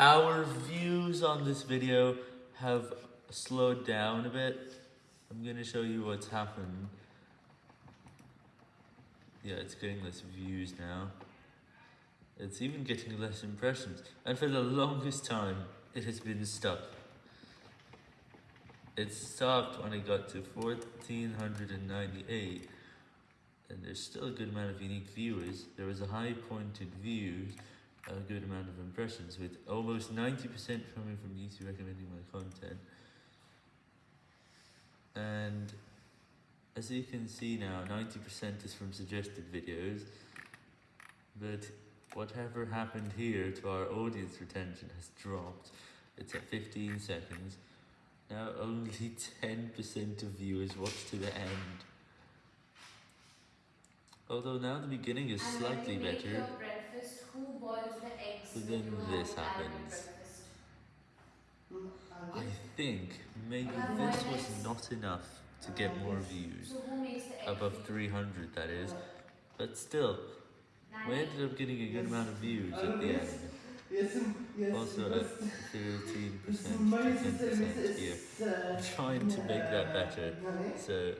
Our views on this video have slowed down a bit. I'm gonna show you what's happened. Yeah, it's getting less views now. It's even getting less impressions. And for the longest time, it has been stuck. It stopped when it got to 1498. And there's still a good amount of unique viewers. There was a high pointed views, a good amount of impressions, with almost 90% coming from YouTube recommending my content. And as you can see now, 90% is from suggested videos. But whatever happened here to our audience retention has dropped. It's at 15 seconds. Now only 10% of viewers watch to the end. Although now the beginning is slightly better. Your breakfast, who boils the eggs But then this have at your happens. I think maybe this was next? not enough to get more views. So who makes the egg? Above 300 that is. But still, we ended up getting a good amount of views at the end. Yes, yes, Also at 13% to 10% here. I'm trying to make that better. So